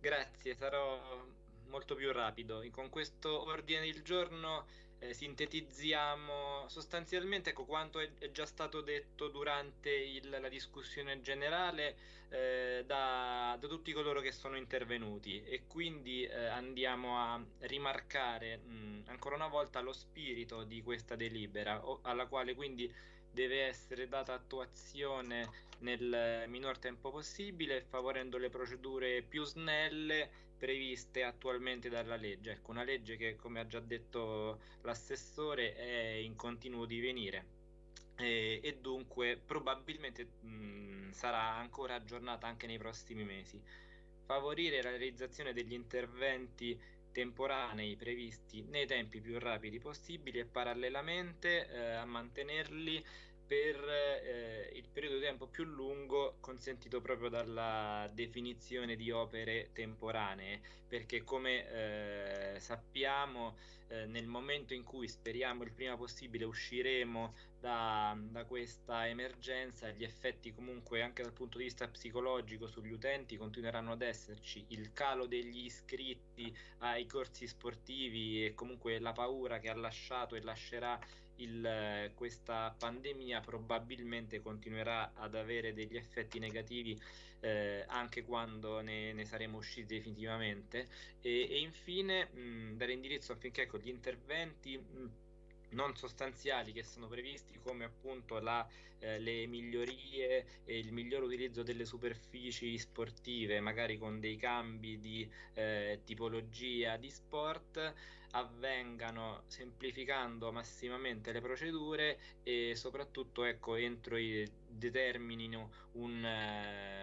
Grazie, sarò molto più rapido. Con questo ordine del giorno eh, sintetizziamo sostanzialmente ecco, quanto è, già stato detto durante il, la discussione generale eh, da, da, tutti coloro che sono intervenuti e quindi eh, andiamo a rimarcare mh, ancora una volta lo spirito di questa delibera o, alla quale quindi deve essere data attuazione nel minor tempo possibile, favorendo le procedure più snelle previste attualmente dalla legge. Ecco, una legge che, come ha già detto l'assessore, è in continuo divenire. E, e dunque probabilmente mh, sarà ancora aggiornata anche nei prossimi mesi. Favorire la realizzazione degli interventi temporanei previsti nei tempi più rapidi possibili e parallelamente eh, a mantenerli per eh, il periodo di tempo più lungo consentito proprio dalla definizione di opere temporanee, perché come eh, sappiamo eh, nel momento in cui speriamo il prima possibile usciremo da, da, questa emergenza, gli effetti comunque anche dal punto di vista psicologico sugli utenti continueranno ad esserci, il calo degli iscritti ai corsi sportivi e comunque la paura che ha lasciato e lascerà il, questa pandemia probabilmente continuerà ad avere degli effetti negativi eh, anche quando ne, ne, saremo usciti definitivamente. E, e infine mh, dare indirizzo affinché con gli interventi mh, non sostanziali che sono previsti come appunto la, eh, le migliorie e il miglior utilizzo delle superfici sportive magari con dei cambi di eh, tipologia di sport avvengano semplificando massimamente le procedure e soprattutto ecco, entro i, determinino un, eh,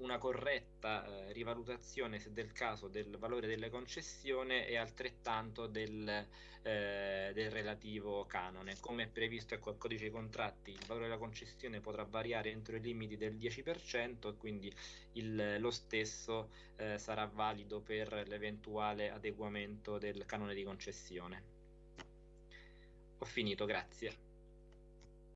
una corretta eh, rivalutazione del caso del valore delle concessioni e altrettanto del, eh, del relativo canone come è previsto ecco, al codice dei contratti il valore della concessione potrà variare entro i limiti del 10% e quindi il, lo stesso eh, sarà valido per l'eventuale adeguamento del canone di concessione. Ho finito, grazie.